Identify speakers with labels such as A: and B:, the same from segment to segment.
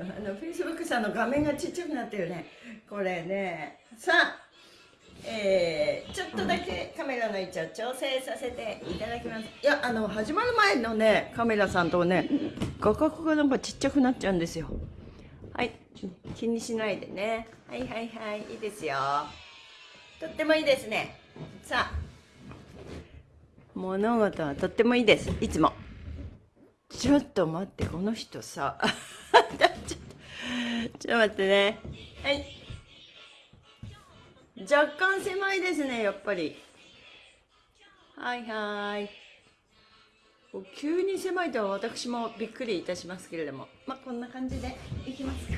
A: あの Facebook さんの画面がちっちゃくなってるね。これね。さあえー、ちょっとだけカメラの位置を調整させていただきます。いやあの始まる前のねカメラさんとね画角がなんかちっちゃくなっちゃうんですよ。はい。気にしないでね。はいはいはい。いいですよ。とってもいいですね。さあ。物事はとってもいいです。いつも。ちょっと待ってこの人さ。ちょっと待ってね。はい。若干狭いですねやっぱり。はいはい。急に狭いとは私もびっくりいたしますけれども。まあこんな感じでいきますか。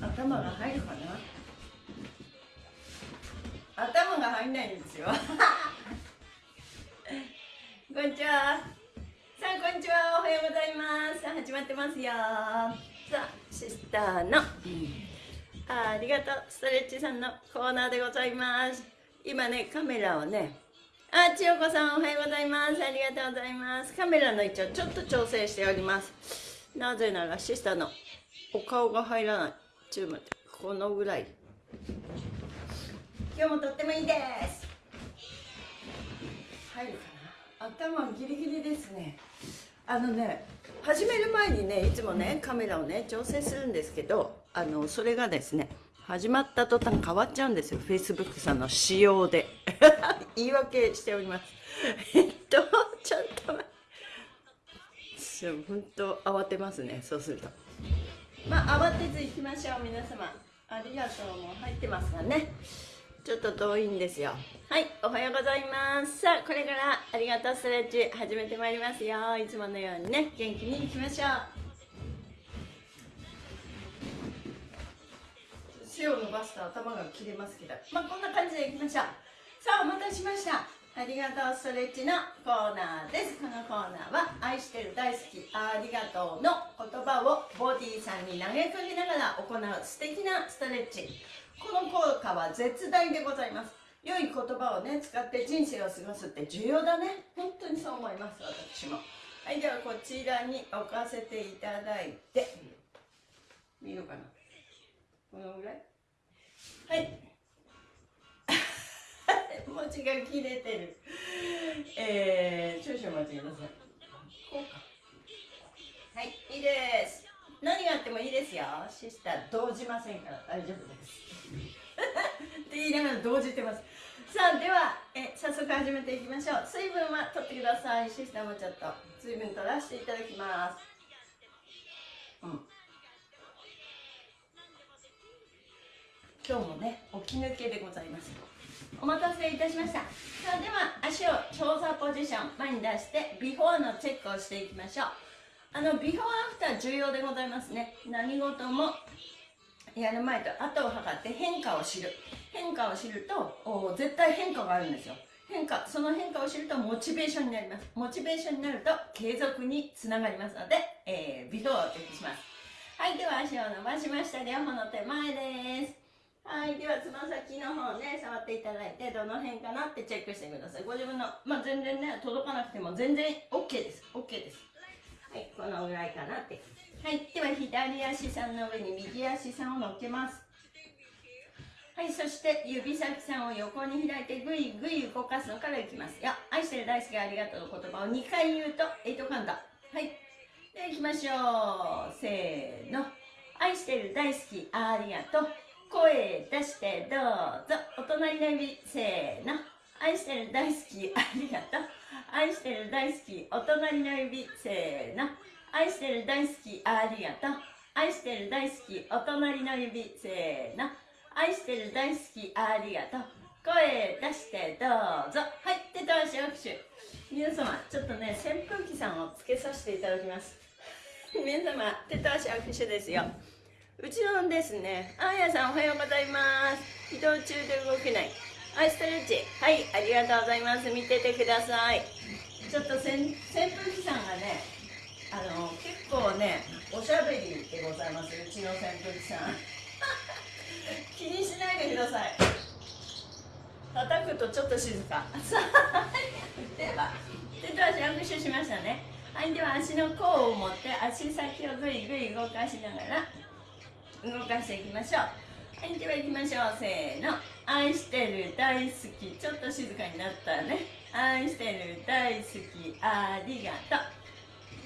A: 頭が入るかな。頭が入んないんですよ。こんにちは。さあこんにちは。おはようございます。さあ始まってますよ。さあシスターの、あありがとう。ストレッチさんのコーナーでございます。今ねカメラをねあ千代子さんおはようございます。ありがとうございます。カメラの位置をちょっと調整しております。なぜならシスターのお顔が入らない。ちょっと待ってこのぐらい。今日もとってもいいです。入るかな。頭ギリギリですね。あのね始める前にねいつもねカメラをね調整するんですけどあのそれがですね始まった途端変わっちゃうんですよ。Facebook さんの仕様で。言い訳しております。えっとちょっと待って。本当慌てますね。そうすると。まあ慌てず行きましょう皆様。ありがとう。もう入ってますがね。ちょっと遠いんですよ。はいおはようございます。さあこれからありがとうストレッチ始めてまいりますよ。いつものようにね元気にいきましょう。背を伸ばすと頭が切れますけど。まあこんな感じでいきましょう。さあお待たせしました。ありがとうストレッチのコーナーです。このコーナーは愛してる大好きありがとうの言葉をボディさんに投げかけながら行う素敵なストレッチこの効果は絶大でございます。良い言葉をね使って人生を過ごすって重要だね。本当にそう思います私も。はいではこちらに置かせていただいて。見るかな。このぐらい？はい。文字が切れてる。えー、少々お待ちください。こうか。はいいいです。何があってもいいですよ。シスター動じませんから。大丈夫です。って言いながら動じてます。さあではえ早速始めていきましょう。水分は取ってください。シスターもちょっと。水分取らせていただきます。うん。今日もね起き抜けでございます。お待たせいたしました。さあでは足を調査ポジション前に出してビフォーのチェックをしていきましょう。あのビフォーアフター重要でございますね。何事もやる前と後を測って変化を知る。変化を知ると絶対変化があるんですよ。変化その変化を知るとモチベーションになります。モチベーションになると継続につながりますので、えー、ビフォーをチェックします。はいでは足を伸ばしました。両方の手前です。はいではつま先の方ね触っていただいてどの辺かなってチェックしてください。ご自分のまあ全然ね届かなくても全然 OK です。OK です。はいこのぐらいかなって。はいでは左足さんの上に右足さんを乗っけます。はいそして指先さんを横に開いてぐいぐい動かすのからいきます。よ愛してる大好きありがとうの言葉を2回言うと8カウント。はい。では行きましょう。せーの。愛してる大好きありがとう。声出してどうぞ。お隣の指。せーの。愛してる大好きありがとう。愛してる大好きお隣の指せーの。愛してる大好きありがとう。愛してる大好きお隣の指せーの。愛してる大好きありがとう。声出してどうぞ。はい手と足握手。皆様ちょっとね扇風機さんをつけさせていただきます。皆様手と足握手ですよ。うちのですね、あやさんおはようございます。移動中で動けない。はい、ストレッチ。はい、ありがとうございます。見ててください。ちょっとせん扇風機さんがね、あの結構ねおしゃべりでございます。うちの扇風機さん。気にしないでください。叩くとちょっと静か。では手と足握手しましたね。はいでは足の甲を持って足先をぐいぐい動かしながら動かしていきましょう。はいでは行きましょう。せーの。愛してる大好き。ちょっと静かになったね。愛してる大好き。ありがと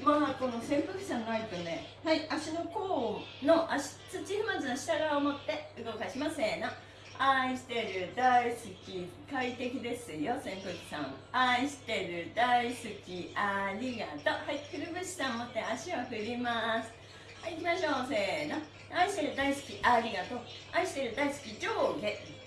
A: う。まあこの扇風機さんないとね。はい。足の甲の足土踏まずの下側を持って動かしますせーの。愛してる大好き。快適ですよ扇風機さん。愛してる大好き。ありがとう。はい。くるぶしさん持って足を振ります。はい行きましょう。せーの。愛してる大好き。ありがとう。愛してる大好き。上下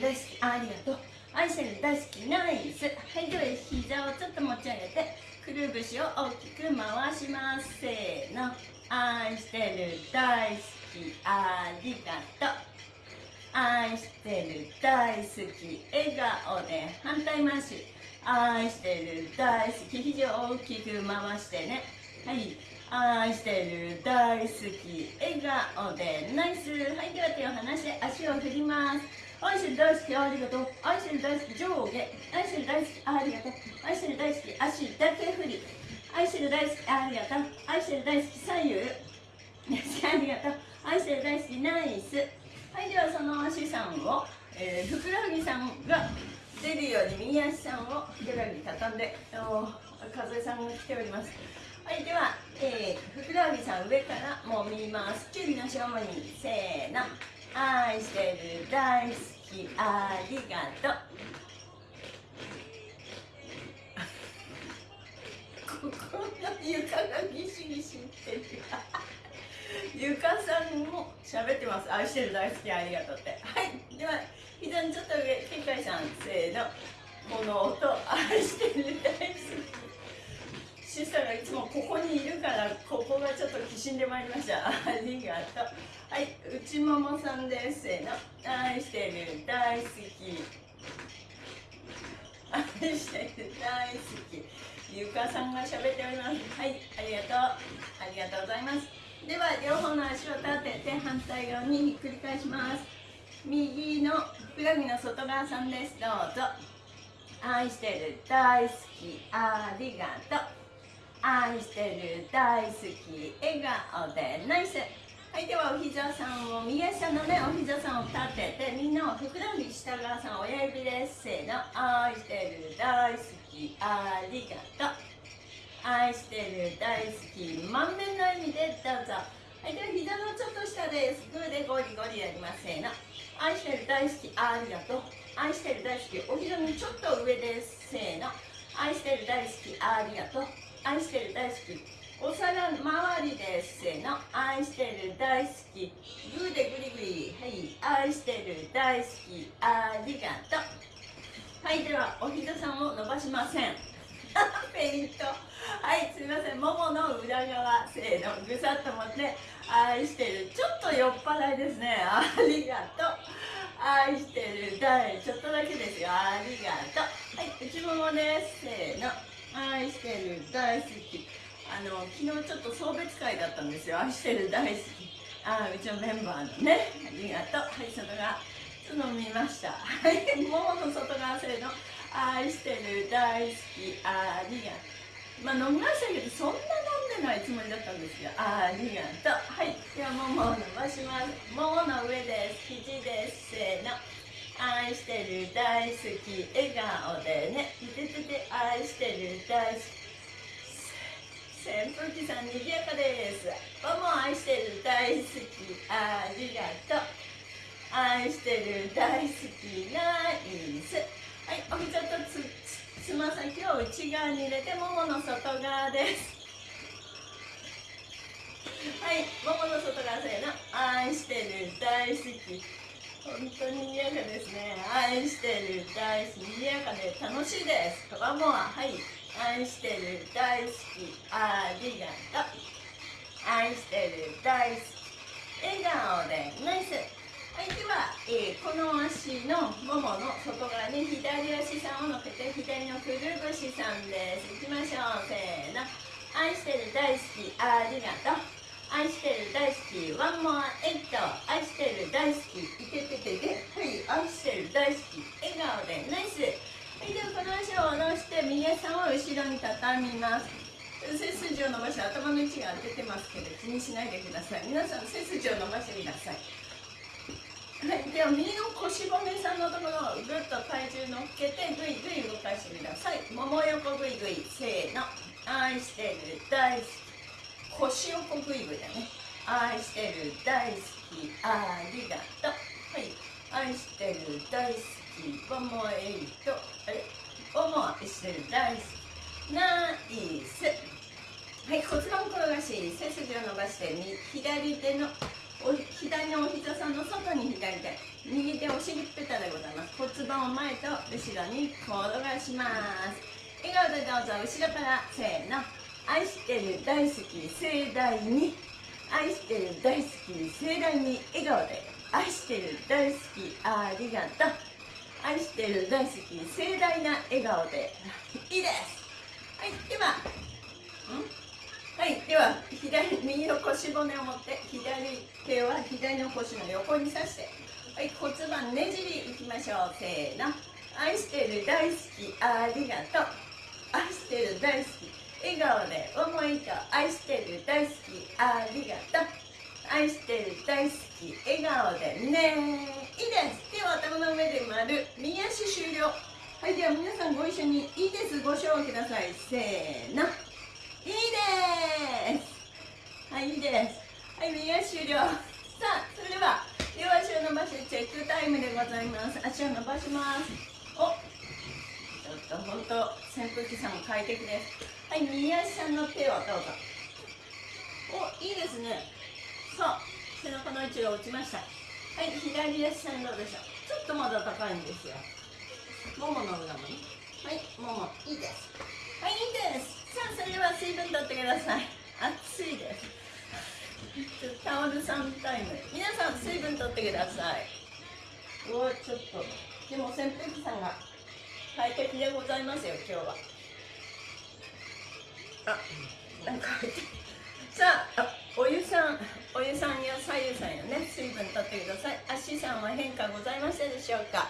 A: 大好き。ありがとう。愛してる。大好き。ナイス。はいでは膝をちょっと持ち上げてくるぶしを大きく回します。せーの。愛してる。大好き。ありがと。う愛してる。大好き。笑顔で反対回し愛してる。大好き。肘を大きく回してね。はい。愛してる。大好き。笑顔で。ナイス。はいでは手を離して足を振ります。愛してる大好きありがとう。愛してる大好き上下。愛してる大好きありがとう。愛してる大好き足だけ振り。愛してる大好きありがとう。愛してる大好き左右。ありがとう。愛してる大好き ナイス。はいではその足さんを、えー、ふくらはぎさんが出るように右足さんをふくらはぎ畳んで風さんが来ております。はいでは、えー、ふくらはぎさん上からもみます。キュウリの正面にせーの。愛してる大好きありがとう。ここの床がギシギシってる。ゆかさんも喋ってます。愛してる大好きありがとうって。はい。では膝にちょっと上けいさんせーの。この音愛してる大好きシスターがいつもここにいるからここがちょっときしんでまいりました。ありがとうはい内ももさんです。せーの愛してる大好き。愛してる大好き。ゆかさんが喋っております。はいありがとう。ありがとうございます。では両方の足を立てて反対側にひっくり返します。右のふくらはぎの外側さんです。どうぞ。愛してる大好き。ありがとう。愛してる大好き笑顔でナイス。はいではお膝さんを右足のねお膝さんを立ててみんなをふくらはぎ下側さん親指ですせーの。愛してる大好きありがとう。愛してる大好き満面の意味でどうぞ。はいでは膝のちょっと下です。グーでゴリゴリやります。せーの。愛してる大好きありがとう。愛してる大好きお膝のちょっと上です。せーの。愛してる大好きありがとう。愛してる大好き。お皿周りですせの愛してる大好き。グーでグリグリはい愛してる大好き。ありがとう。はいではお膝さんを伸ばしません。ペイント。はいすみません。ももの裏側せーの。ぐさっと持って。愛してる。ちょっと酔っ払いですね。ありがとう。愛してる。大ちょっとだけですよ。ありがとう。はい内ももです。せーの。愛してる大好き。あの昨日ちょっと送別会だったんですよ。愛してる大好き。あうちのメンバーのね。ありがとう。はい外側。ちょっと見ました。はい。ももの外側せーの愛してる大好き。ありがとうまあ飲みましたけどそんな飲んでないつもりだったんですよありがと。うはい。ではももを伸ばします。ももの上です。肘です。せーの。愛してる大好き笑顔でね。いててて愛してる大好き。扇風機さんにぎやかです。もも愛してる大好き。ありがとう。愛してる大好きナイス。はいお膝とつつま先を内側に入れてももの外側です。はいももの外側せーの。愛してる大好き。本当に賑やかですね。愛してる大好き賑やかで楽しいです。ワンモアはい。愛してる大好きありがと。う愛してる大好き笑顔でナイス。はいでは、え、この足のももの外側に左足さんを乗せて左のくるぶしさんです。いきましょう。せーの。愛してる大好きありがと。う愛してる大好き。ワンモアエイト愛してる大好き。いててててはい愛してる大好き。笑顔で。ナイス。はいではこの足を下ろして右足を後ろに畳みます。背筋を伸ばして頭の位置が出てますけど気にしないでください。皆さん背筋を伸ばしてください。はい、では右の腰骨さんのところをぐっと体重乗っけてぐいぐい動かしてください。もも横ぐいぐい。せーの。愛してる大好き腰横ぐいぐだね。愛してる大好きありがとう。はい。愛してる大好きボモエイトあれ？ボモ愛してる大好き。ナイス。はい骨盤転がし背筋を伸ばして左手のお左のお膝さんの外に左手。右手お尻ペタでございます。骨盤を前と後ろに転がします。笑顔でどうぞ後ろからせーの。愛してる大好き盛大に愛してる大好き盛大に笑顔で愛してる大好きありがとう愛してる大好き盛大な笑顔でいいです。はいでははいでは左右の腰骨を持って左手は左の腰の横に刺してはい骨盤ねじりいきましょう。せーの。愛してる大好きありがとう。愛してる大好き笑顔で思いと愛してる大好きありがとう。愛してる大好き笑顔でね。いいです。手を頭の上で丸。右足終了。はいでは皆さんご一緒にいいです。ご賞ください。せーの。いいです。はいいいです。はい右足終了。さあそれでは両足を伸ばしてチェックタイムでございます。足を伸ばします。おちょっと本当扇風機さんも快適です。はい右足さんの手をどうぞ。おいいですね。さあ背中の位置が落ちました。はい左足さんどうでしょう。ちょっとまだ高いんですよ。ももの裏もね。はいももいいです。はいいいです。さあそれでは水分取ってください。暑いです。タオルさんタイム。皆さん水分取ってください。おちょっと。でも扇風機さんが快適でございますよ今日は。あなんかさあお湯さんお湯さんや左右さんやね水分取ってください。足さんは変化ございましたでしょうか？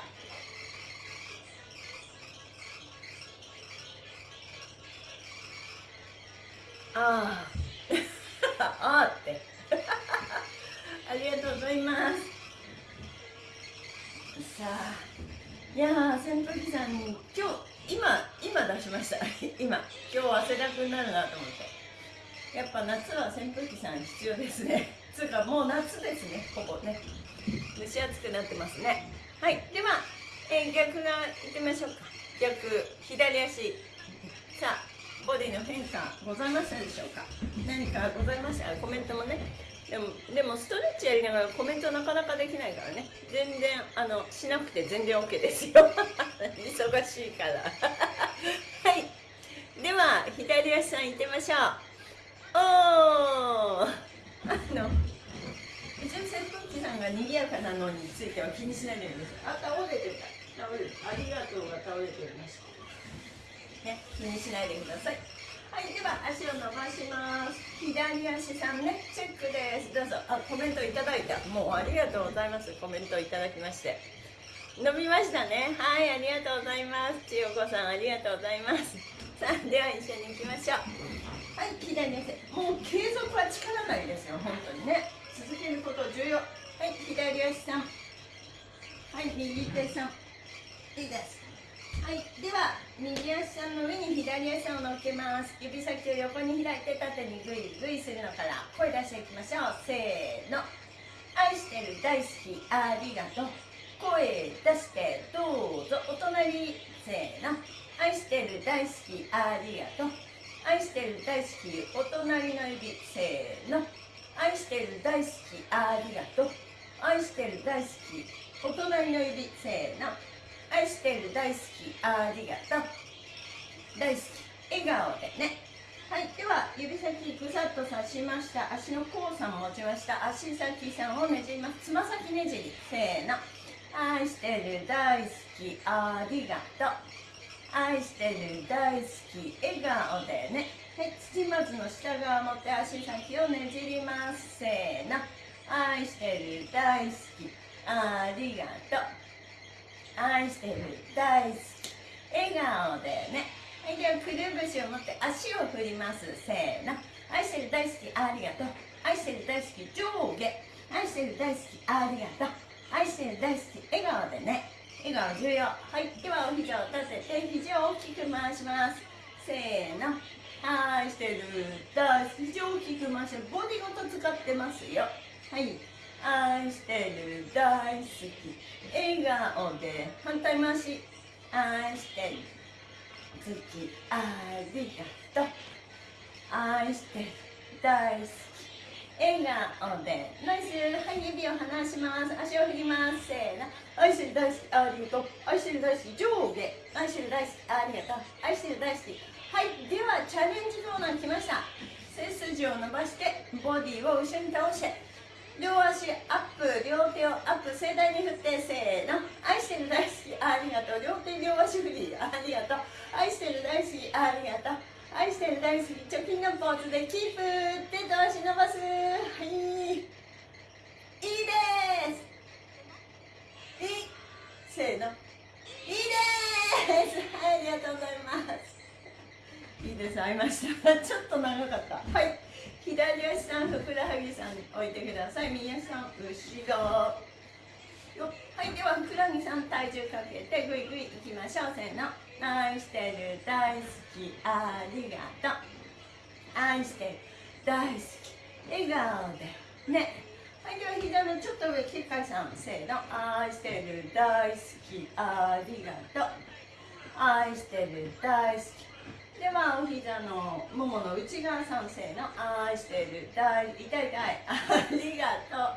A: あ あああって。ありがとうございます。さあいや扇風機さんに今日今今出しました。今。今日汗だくになるなと思って。やっぱ夏は扇風機さん必要ですね。つうかもう夏ですね。ほぼね。蒸し暑くなってますね。はい。では、えー、逆側いってみましょうか。逆左足。さあボディの変化ございましたでしょうか？何かございました？コメントもねでもでもストレッチやりながらコメントなかなかできないからね。全然あのしなくて全然 OK ですよ。忙しいから。はい。では左足さんいってみましょう。おー。あの一応扇風機さんが賑やかなのについては気にしないでください。あ倒れてた倒れてありがとうが倒れておりましたね、気にしないでくださいはいでは足を伸ばします。左足さんねチェックです。どうぞ。あコメントいただいた。もうありがとうございます。コメントいただきまして。伸びましたね。はいありがとうございます。千代子さんありがとうございます。さあでは一緒に行きましょう。はい左足もう継続は力なりですよ。本当にね。続けること重要。はい左足さん。はい右手さん。いいです。はいでは右足の上に左足を乗っけます。指先を横に開いて縦にグイグイするのから声出していきましょう。せーの。愛してる大好きありがとう。声出してどうぞ。お隣。せーの。愛してる大好きありがとう。愛してる大好きお隣の指。せーの。愛してる大好きありがとう。愛してる大好きお隣の指。せーの。愛してる大好きありがとう。大好き。笑顔でね。はいでは指先ぐさっと刺しました。足の甲さん持ちました。足先さんをねじります。つま先ねじり。せーの。愛してる大好きありがとう。愛してる大好き笑顔でね。はい土まずの下側持って足先をねじります。せーの。愛してる大好きありがとう。愛してる大好き笑顔でね。はいではくるぶしを持って足を振ります。せーの。愛してる大好きありがとう。愛してる大好き上下。愛してる大好きありがとう。愛してる大好き笑顔でね。笑顔重要。はい。ではお膝を立てて肘を大きく回します。せーの。愛してる大好き。肘を大きく回してボディごと使ってますよ。はい。愛してる大好き笑顔で反対回し愛してる好き。ありがとう愛してる大好き。笑顔でナイスはい指を離します足を振りますせーの愛してる大好き。ありがとう愛してる大好き。上下愛してる大好き。ありがとう愛してる大好き。はい。ではチャレンジコーナー来ました。背筋を伸ばしてボディを後ろに倒して。両足アップ両手をアップ盛大に振ってせーの。愛してる大好きありがとう。両手両足振りありがとう。愛してる大好きありがとう。愛してる大好き貯金のポーズでキープ手と足伸ばす。はい。いいです。いい。せーの。いいです。はいありがとうございます。いいです。合いました。ちょっと長かった。はい。左足さんふくらはぎさん置いてください右足さん後ろよはいではふくらはぎさん体重かけてぐいぐいいきましょうせーの。愛してる大好きありがとう愛してる大好き笑顔でねはいでは膝のちょっと上きっかいさん。せーの。愛してる大好きありがとう愛してる大好きではお膝のももの内側さんせーの愛してる大痛い痛いありがとう。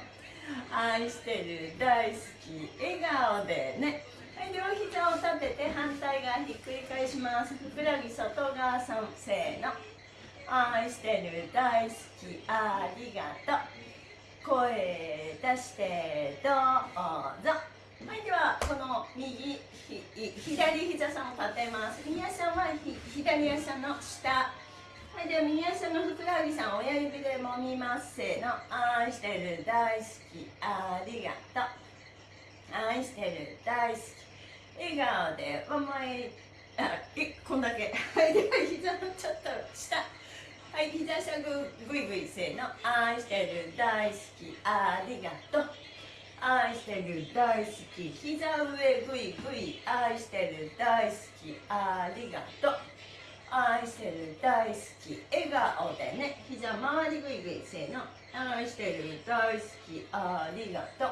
A: 愛してる大好き笑顔でね。はい両膝を立てて反対側ひっくり返します。ふくらはぎ外側さんせーの愛してる大好きありがとう。声出してどうぞ。はいではこの右左膝さんを立てます。右足は左足の下。はいでは右足のふくらはぎさん親指で揉みますせーの。愛してる大好き。ありがとう。愛してる大好き。笑顔でワンマイあえこんだけ。はいでは膝のちょっと下。はい膝下ぐぐいぐいせーの。愛してる大好き。ありがとう。愛してる大好き。膝上ぐいぐい愛してる大好き。ありがとう愛してる大好き。笑顔でね。膝周りぐいぐいせーの。愛してる大好き。ありがとう。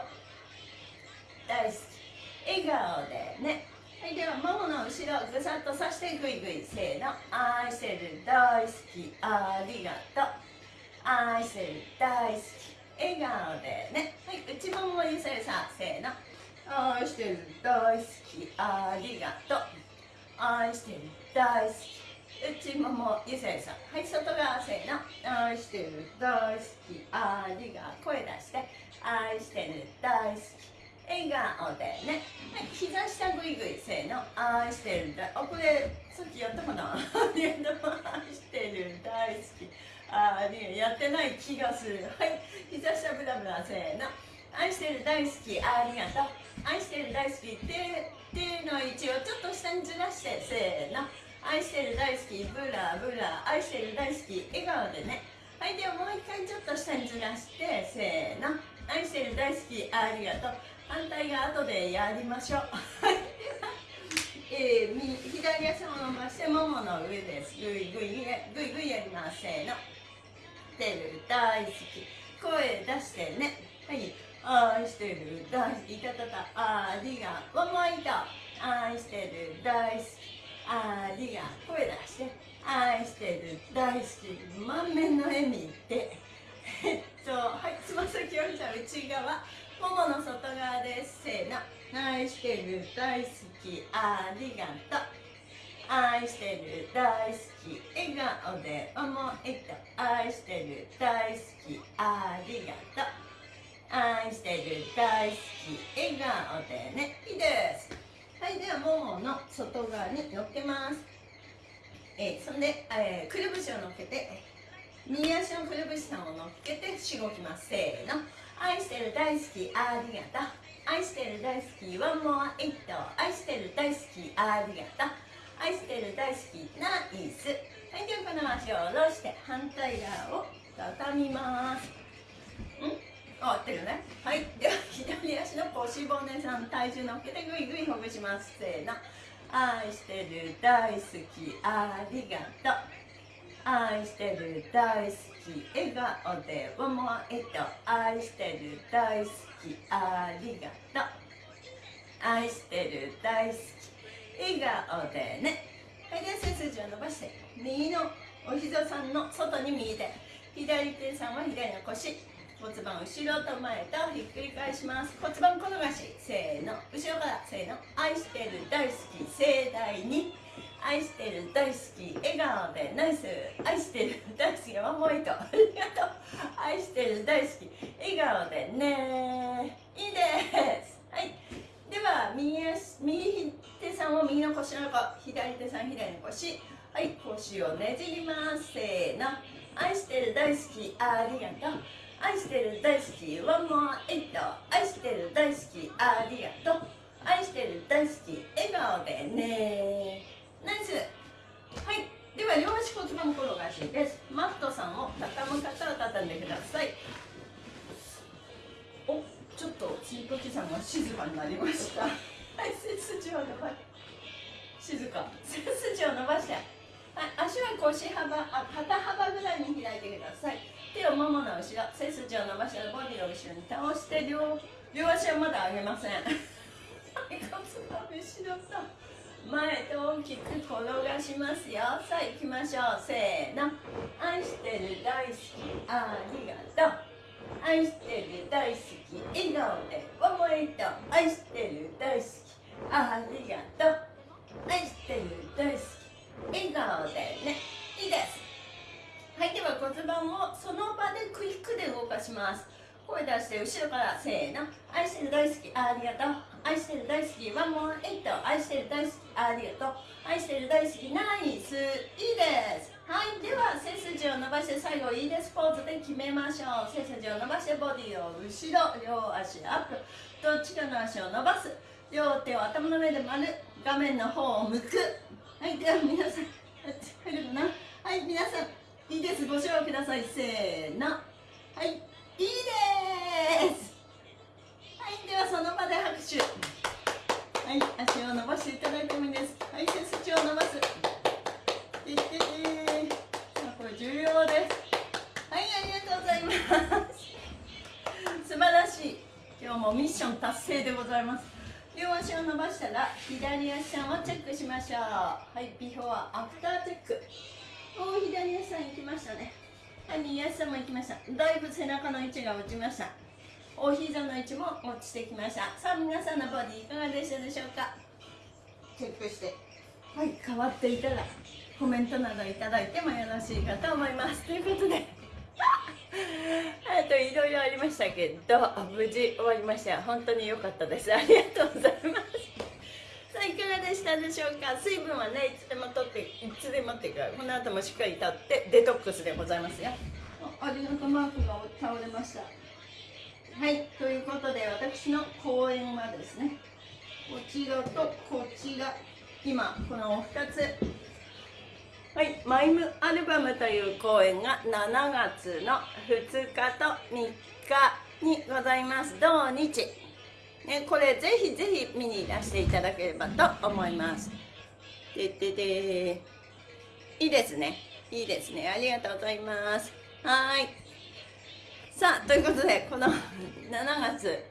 A: 大好き。笑顔でね。はいではももの後ろぐさっとさしてぐいぐいせーの。愛してる大好き。ありがとう。愛してる大好き。笑顔でね。はい内ももゆせさせーの。愛してる大好きありがとう。愛してる大好き。内ももゆせさはい外側せーの。愛してる大好き。ありがとう声出して。愛してる大好き。笑顔でね、はい、膝下ぐいぐいせーの。愛してる大好き。あこれさっきやったかな。愛してる大好き。ありやってない気がする。はい膝下ブラブラせーの。愛してる大好きありがとう。愛してる大好き手手の位置をちょっと下にずらしてせーの。愛してる大好きブラブラ。愛してる大好き笑顔でね。はいではもう一回ちょっと下にずらしてせーの。愛してる大好きありがとう。反対側後でやりましょう。えー、左足を伸ばしてももの上です。ぐいぐいぐいぐいやります。せーの。てる大好き。声出してね。はい。愛してる大好き。いたたたありがワンモアイト愛してる大好き。ありがとう声出して。愛してる大好き。満面の笑みってえっとはい。つま先を見た内側。ももの外側ですせーの。愛してる大好き。ありがとう。愛してる大好き笑顔で思いと愛してる大好きありがとう愛してる大好き笑顔でねいいですはいではももの外側に乗っけますえ、そんで、えー、くるぶしを乗っけて右足のくるぶしさんを乗っけてしごきますせーの愛してる大好きありがとう愛してる大好きワンモアイット愛してる大好きありがとう愛してる大好きナイス。はいではこの足を下ろして反対側を畳みます。ん？合ってるね。はい。では左足の腰骨さん体重乗っけてぐいぐいほぐします。せーの。愛してる大好き。ありがとう。愛してる大好き。笑顔で思えと。愛してる大好き。ありがとう。愛してる大好き笑顔でね。はいで背筋を伸ばして。右のお膝さんの外に右手。左手さんは左の腰。骨盤後ろと前とひっくり返します。骨盤転がし。せーの。後ろからせーの。愛してる大好き。盛大に。愛してる大好き。笑顔で。ナイス。愛してる大好きワンモイトありがとう。愛してる大好き。笑顔でねいいです。はい。では右足右手さんを右の腰の横左手さん左の腰はい腰をねじります。せーの。愛してる大好きありがとう。愛してる大好きワンモアエイト愛してる大好きありがとう。愛してる大好き笑顔でね。ナイス。はい。では両足骨盤転がしです。マットさんを畳む方は畳んでください。おちょっとチートキさんが静かになりました。はい背筋を伸ばして。静か。背筋を伸ばして。はい足は腰幅あ肩幅ぐらいに開いてください。手をももの後ろ背筋を伸ばしてボディを後ろに倒して両両足はまだ上げません。骨盤後ろと前と大きく転がしますよ。さあ行きましょう。せーの。愛してる大好きありがとう。愛してる大好き笑顔で思いと愛してる大好きありがとう。愛してる大好き。笑顔でねいいですはいでは骨盤をその場でクイックで動かします声出して後ろからせーの愛してる大好き。ありがとう愛してる大好き。ワンモアエイト愛してる大好き。ありがとう愛してる大好き。ナイスいいですはいでは背筋を伸ばして最後いいですポーズで決めましょう背筋を伸ばしてボディを後ろ両足アップどっちかの足を伸ばす両手を頭の上で丸画面の方を向く。はいでは皆さん入るかな？はい皆さんいいです。ご賞ください。せーの。はいいいです。はいではその場で拍手。はい足を伸ばしていただいてもいいです。はい背筋を伸ばす。いっててこれ重要ですはいありがとうございます素晴らしい今日もミッション達成でございます左足さんをチェックしましょう。はいビフォーアフターチェック。お左足さん行きましたね。はい右足さんも行きました。だいぶ背中の位置が落ちました。お膝の位置も落ちてきました。さあ皆さんのボディいかがでしたでしょうか？チェックして。はい変わっていたらコメントなどいただいてもよろしいかと思います。ということで。あといろいろありましたけど無事終わりました。本当に良かったです。ありがとうございますいかがでしたでしょうか？水分はねいつでも取っていつでもっていうかこの後もしっかりとってデトックスでございますよ。ありがとうマークが倒れました。はいということで私の講演はですねこちらとこちら今この2つ。はい、マイムアルバムという公演が7月の2日と3日にございます。同日、ね、これぜひぜひ見にいらしていただければと思います。でででいいですね。いいですね。ありがとうございます。はい。さあということでこの7月。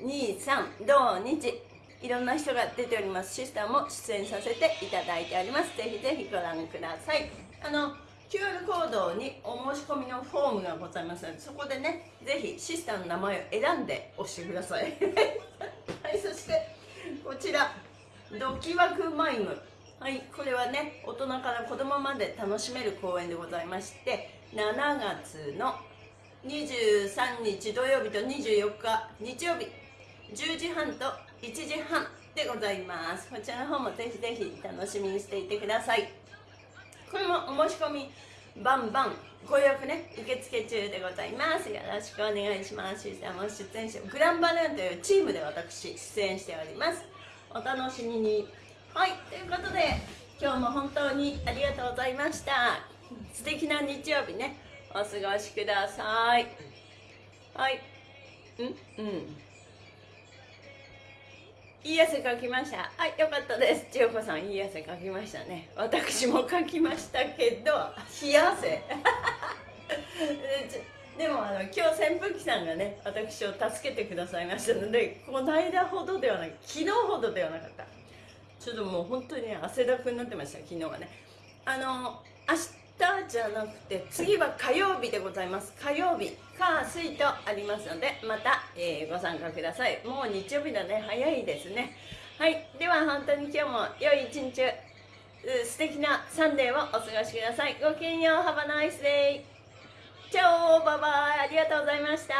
A: 23同日。いろんな人が出ております。シスターも出演させていただいております。ぜひぜひご覧ください。あの QR コードにお申し込みのフォームがございますのでそこでねぜひシスターの名前を選んで押してください。はいそしてこちらドキワクマイム。はいこれはね大人から子供まで楽しめる公演でございまして7月の23日土曜日と24日日曜日10時半と1時半でございます。こちらの方もぜひぜひ楽しみにしていてください。これもお申し込みバンバンご予約ね受付中でございます。よろしくお願いします。しさんも出演してグランバルーンというチームで私出演しております。お楽しみに。はいということで今日も本当にありがとうございました。素敵な日曜日ね。お過ごしください。はいうんうん。いい汗かきました。はいよかったです。千代子さんいい汗かきましたね。私もかきましたけど冷や汗。でもあの今日扇風機さんがね私を助けてくださいましたのでこの間ほどではなく昨日ほどではなかった。ちょっともう本当に汗だくになってました昨日はね。あの明日じゃなくて次は火曜日でございます。火曜日。火水とありますのでまた、えー、ご参加ください。もう日曜日だね。早いですね。はい。では本当に今日も良い一日素敵なサンデーをお過ごしください。ごきげんよう。ハバナイスデイチャオ。バイバイ。ありがとうございました。